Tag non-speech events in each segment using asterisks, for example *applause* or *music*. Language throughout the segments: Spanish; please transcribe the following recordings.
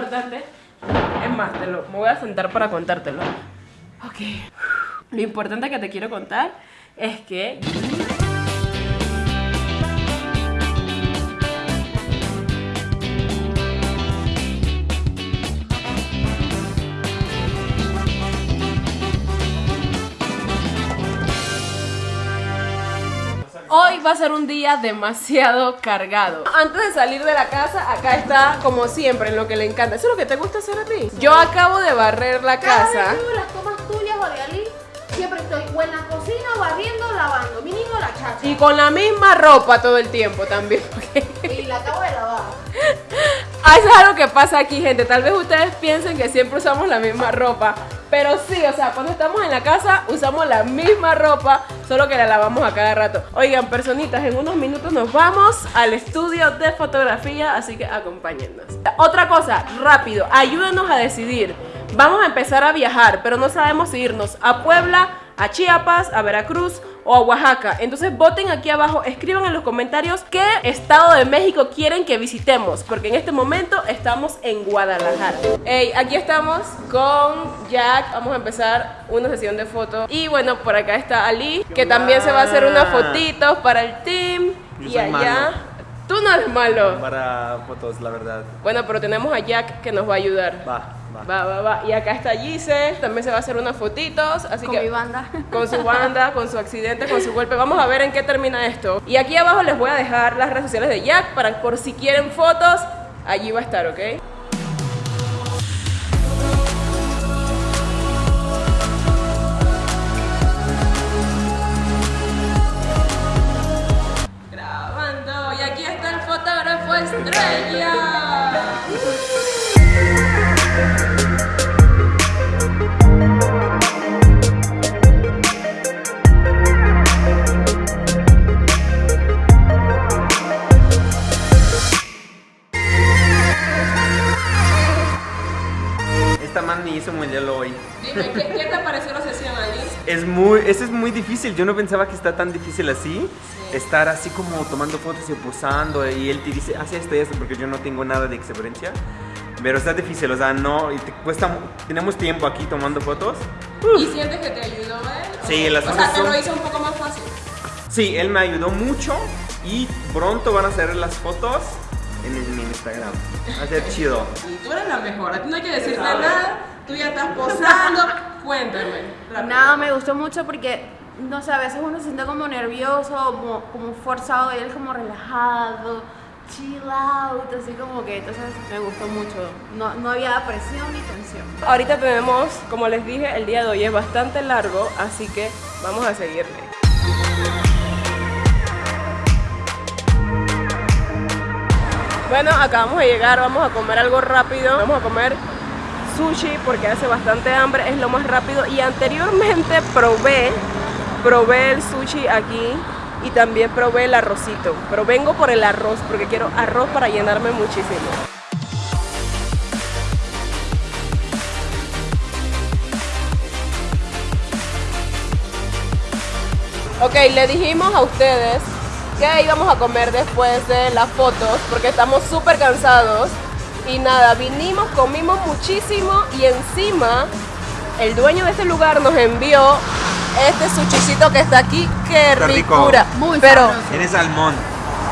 importante, es más, te lo, me voy a sentar para contártelo. Ok. Lo importante que te quiero contar es que Hoy va a ser un día demasiado cargado. Antes de salir de la casa, acá está como siempre, en lo que le encanta. ¿Eso es lo que te gusta hacer a ti? Yo acabo de barrer la Cada casa. vez que las tomas tuyas o de Ali, siempre estoy o en la cocina, barriendo, lavando, mínimo la chacha. Y con la misma ropa todo el tiempo también. *laughs* porque- Y la acabo de lavar. Ah, eso es algo que pasa aquí, gente. Tal vez ustedes piensen que siempre usamos la misma ropa. Pero sí, o sea, cuando estamos en la casa usamos la misma ropa, solo que la lavamos a cada rato. Oigan, personitas, en unos minutos nos vamos al estudio de fotografía, así que acompáñennos. Otra cosa, rápido, ayúdenos a decidir. Vamos a empezar a viajar, pero no sabemos si irnos a Puebla, a Chiapas, a Veracruz o a Oaxaca. Entonces voten aquí abajo, escriban en los comentarios qué estado de México quieren que visitemos, porque en este momento estamos en Guadalajara. Hey, aquí estamos con Jack, vamos a empezar una sesión de fotos. Y bueno, por acá está Ali, que también se va a hacer unas fotitos para el team. Yo y allá... malo. Tú no eres malo. Para fotos, la verdad. Bueno, pero tenemos a Jack que nos va a ayudar. Va, va. Va, va, va. Y acá está Gise, también se va a hacer unas fotitos, así Con que mi banda. con su banda, con su accidente, con su golpe. Vamos a ver en qué termina esto. Y aquí abajo les voy a dejar las redes sociales de Jack para por si quieren fotos, allí va a estar, ¿ok? Hizo modelo hoy. Dime, ¿qué, qué te pareció la sesión allí? Es muy, eso es muy difícil. Yo no pensaba que está tan difícil así. Estar así como tomando fotos y posando y él te dice, haz esto y esto porque yo no tengo nada de experiencia. Pero está difícil, o sea, no, y te cuesta, tenemos tiempo aquí tomando fotos. ¿Y sientes que te ayudó él? Sí, O- las O sea, te lo hizo un poco más fácil. Sí, él me ayudó mucho y pronto van a hacer las fotos en, en mi Instagram. Va a ser chido. Y tú eres la mejor, a ti no hay que decirte nada, tú ya estás posando. *laughs* Cuéntame. rápido. Nada, me gustó mucho porque, no sé, a veces uno se siente como nervioso, como, como forzado, y él como relajado, chill out, así como que, entonces me gustó mucho. No, no había presión ni tensión. Ahorita tenemos, como les dije, el día de hoy es bastante largo, así que vamos a seguirle. Bueno, acabamos de llegar, vamos a comer algo rápido. Vamos a comer sushi porque hace bastante hambre, es lo más rápido. Y anteriormente probé, probé el sushi aquí y también probé el arrocito. Pero vengo por el arroz porque quiero arroz para llenarme muchísimo. Ok, le dijimos a ustedes que íbamos a comer después de las fotos porque estamos súper cansados. Y nada, vinimos, comimos muchísimo y encima el dueño de este lugar nos envió este sushicito que está aquí. ¡Qué Está rico. ricura! Muy Pero, sabroso. Eres salmón.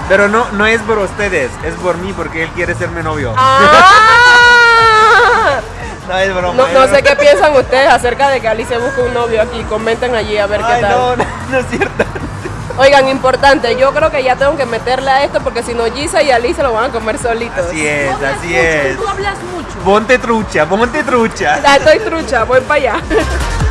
Pero no, no es por ustedes, es por mí porque él quiere ser mi novio. ¡Ah! No es broma. No, es no sé qué piensan ustedes acerca de que Alice busca un novio aquí. Comenten allí a ver qué tal. no, *laughs* no, no es cierto. Oigan, importante, yo creo que ya tengo que meterle a esto porque si no Gisa y Ali se lo van a comer solitos. Así es, Tú hablas así mucho, es. Tú hablas mucho. Ponte trucha, ponte trucha. Ah, estoy trucha, voy para allá. *laughs*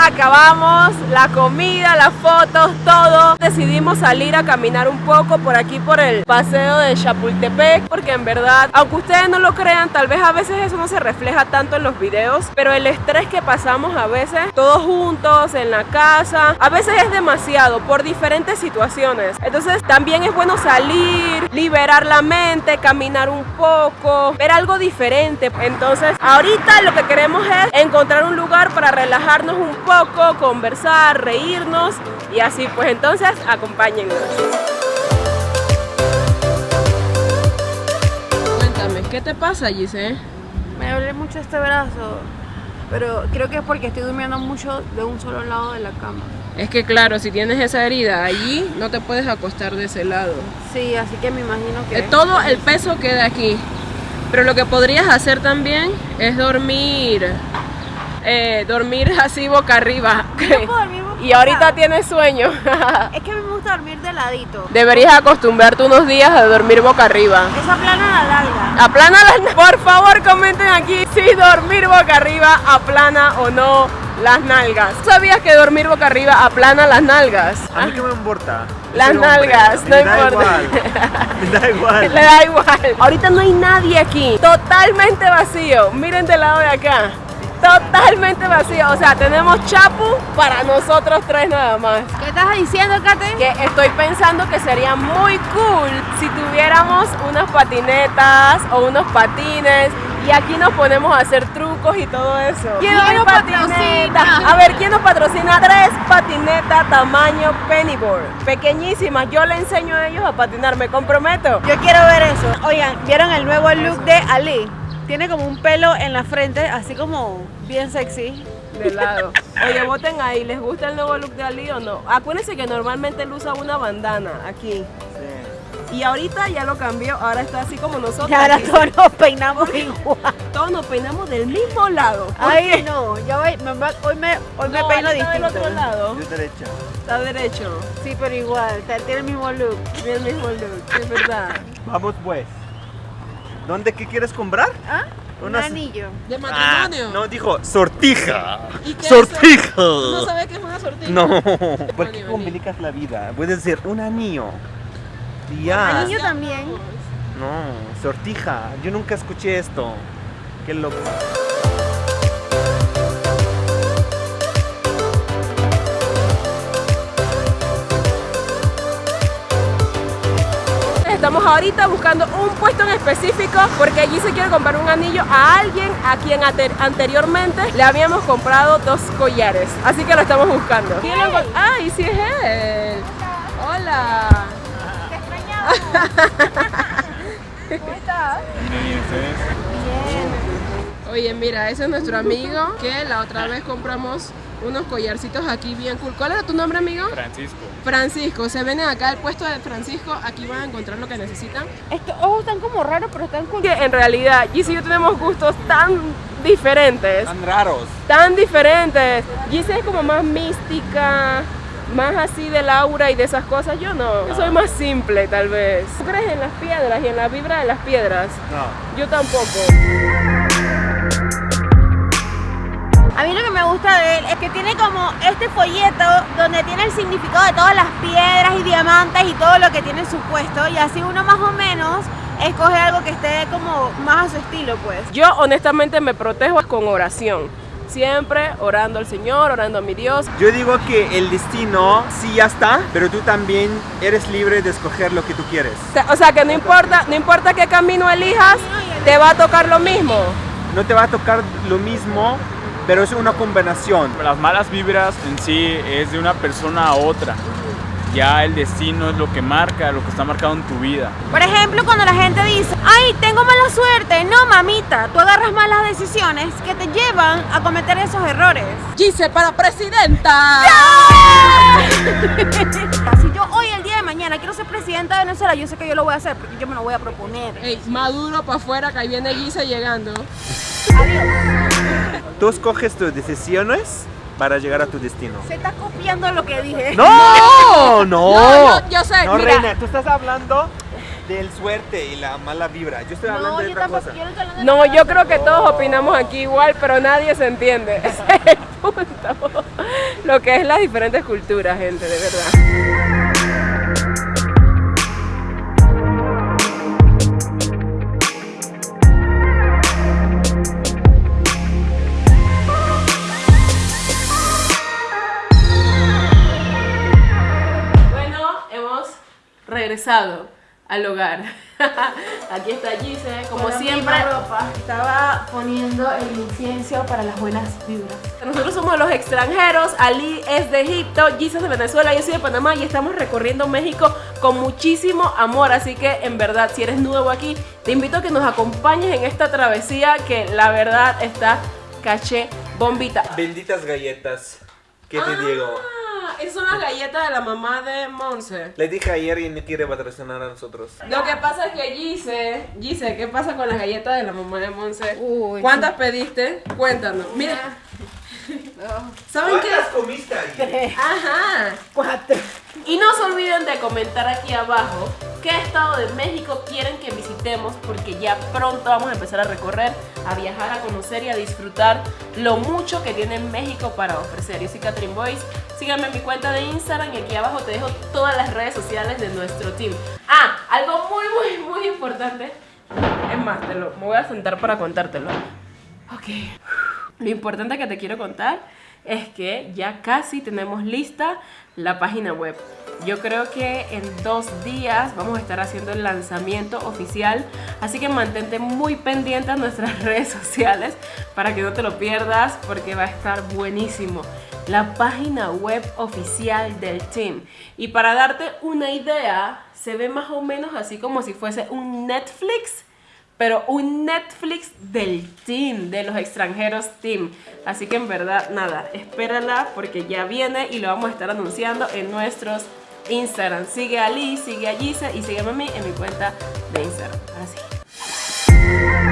Acabamos la comida, las fotos, todo. Decidimos salir a caminar un poco por aquí por el paseo de Chapultepec, porque en verdad, aunque ustedes no lo crean, tal vez a veces eso no se refleja tanto en los videos, pero el estrés que pasamos a veces, todos juntos en la casa, a veces es demasiado por diferentes situaciones. Entonces también es bueno salir, liberar la mente, caminar un poco, ver algo diferente. Entonces ahorita lo que queremos es encontrar un lugar para relajarnos relajarnos un poco, conversar, reírnos y así pues entonces acompáñennos. Cuéntame, ¿qué te pasa Gise? Me duele mucho este brazo, pero creo que es porque estoy durmiendo mucho de un solo lado de la cama. Es que claro, si tienes esa herida allí, no te puedes acostar de ese lado. Sí, así que me imagino que... Eh, Todo el peso queda aquí. Pero lo que podrías hacer también es dormir, eh, dormir así boca arriba. Yo puedo dormir boca *laughs* Y ahorita tienes sueño. *laughs* Es que a mí me gusta dormir de ladito. Deberías acostumbrarte unos días a dormir boca arriba. Esa plana la larga. Aplana las Por favor, comenten aquí si dormir boca arriba aplana o no las nalgas. ¿Sabías que dormir boca arriba aplana las nalgas? A mí que me importa. Las hombre, nalgas, no da importa. igual. Me da *laughs* igual. Le da igual. Ahorita no hay nadie aquí. Totalmente vacío. Miren del lado de acá. Totalmente vacío. O sea, tenemos chapu para nosotros tres nada más. ¿Qué estás diciendo, Kate? Que estoy pensando que sería muy cool si tuviéramos unas patinetas o unos patines y aquí nos ponemos a hacer trucos y todo eso. ¿Quién nos patrocina? A ver, ¿quién nos patrocina? Tres patinetas tamaño pennyboard. Pequeñísimas. Yo le enseño a ellos a patinar, me comprometo. Yo quiero ver eso. Oigan, ¿vieron el nuevo look de Ali? Tiene como un pelo en la frente, así como bien sexy. De lado. Oye, voten ahí, ¿les gusta el nuevo look de Ali o no? Acuérdense que normalmente él usa una bandana aquí. Y ahorita ya lo cambió, ahora está así como nosotros. Y ahora aquí. todos nos peinamos igual. Todos nos peinamos del mismo lado. Ay, no, yo voy, me hoy me, hoy me No, peino está del distinto. otro lado. Yo derecha. Está derecho. Sí, pero igual, tiene el mismo look. Tiene el mismo look, es verdad. Vamos pues. ¿Dónde qué quieres comprar? ¿Ah? Un Unas- anillo. ¿De Ah, matrimonio? no, dijo sortija. ¿Y qué es Sortija. ¿No sabes qué es una sortija? No, *laughs* ¿por qué complicas la vida? Puede ser un anillo. Y ya. Anillo también. No, sortija. Yo nunca escuché esto. Qué loco. Estamos ahorita buscando un puesto en específico porque allí se quiere comprar un anillo a alguien a quien anteriormente le habíamos comprado dos collares. Así que lo estamos buscando. ¿Quién lo encont- ¡Ay, sí es él! ¡Hola! *laughs* ¿Cómo estás? Oye, mira, ese es nuestro amigo que la otra vez compramos unos collarcitos aquí bien cool. ¿Cuál era tu nombre, amigo? Francisco. Francisco. Se vienen acá al puesto de Francisco. Aquí van a encontrar lo que necesitan. Estos ojos están como raros, pero están cool. Que en realidad, Gis y yo tenemos gustos tan diferentes. Tan raros. tan diferentes. Gise es como más mística, más así del aura y de esas cosas. Yo no. Yo soy más simple, tal vez. ¿Tú crees en las piedras y en la vibra de las piedras? No. Yo tampoco. A mí lo que me gusta de él es que tiene como este folleto donde tiene el significado de todas las piedras y diamantes y todo lo que tiene en su puesto y así uno más o menos escoge algo que esté como más a su estilo pues. Yo honestamente me protejo con oración. Siempre orando al Señor, orando a mi Dios. Yo digo que el destino sí ya está, pero tú también eres libre de escoger lo que tú quieres. O sea- O sea que no importa, no importa qué camino elijas, te va a tocar lo mismo. No te va a tocar lo mismo, pero es una combinación. Las malas vibras en sí es de una persona a otra. Ya el destino es lo que marca, lo que está marcado en tu vida. Por ejemplo, cuando la gente dice, ay, tengo mala suerte, no mamita, tú agarras malas decisiones que te llevan a cometer esos errores. Gise para presidenta. *laughs* Si yo hoy, el día de mañana, quiero ser presidenta de Venezuela, yo sé que yo lo voy a hacer porque yo me lo voy a proponer. Ey, Maduro para afuera, que ahí viene Gise llegando. Tú escoges tus decisiones para llegar a tu destino. Se está copiando lo que dije. ¡No! *laughs* ¡No! No, yo- yo sé, No, mira. Reina, tú estás hablando del suerte y la mala vibra. Yo estoy hablando No, de yo otra tampoco, cosa. yo no de yo creo que todos opinamos aquí igual, pero nadie se entiende. *laughs* Ese es el punto. Lo que es las diferentes culturas, gente, de verdad. Regresado al hogar. *laughs* Aquí está Gise, como Con la siempre. misma ropa. Estaba poniendo el incienso para las buenas vibras. Nosotros somos los extranjeros, Ali es de Egipto, Gise es de Venezuela, yo soy de Panamá y estamos recorriendo México con muchísimo amor, así que en verdad si eres nuevo aquí, te invito a que nos acompañes en esta travesía que la verdad está caché bombita. Benditas galletas. ¿Qué te? Ah, son las galletas de la mamá de Monse. Le dije ayer y no quiere patrocinar a nosotros. Lo que pasa es que Gise, Gise, ¿qué pasa con las galletas de la mamá de Monse? Uy, ¿Cuántas pediste? Cuéntanos. Mira, *laughs* ¿saben qué? comiste ayer? Ajá. Cuatro. Y no se olviden de comentar aquí abajo qué estado de México quieren que visitemos porque ya pronto vamos a empezar a recorrer, a viajar, a conocer y a disfrutar lo mucho que tiene México para ofrecer. Yo soy Catherine Boyce, síganme en mi cuenta de Instagram y aquí abajo te dejo todas las redes sociales de nuestro team. Ah, algo muy muy muy importante. Es más, te lo, me voy a sentar para contártelo. Ok. Lo importante que te quiero contar es que ya casi tenemos lista la página web. Yo creo que en dos días vamos a estar haciendo el lanzamiento oficial, así que mantente muy pendiente a nuestras *laughs* redes sociales para que no te lo pierdas porque va a estar buenísimo. La página web oficial del team. Y para darte una idea, se ve más o menos así como si fuese un Netflix pero un Netflix del team, de los extranjeros team. Así que en verdad, nada, espérala porque ya viene y lo vamos a estar anunciando en nuestros Instagram. Sigue a Lee, sigue a Gisa y sígueme a mí en mi cuenta de Instagram. Ahora sí.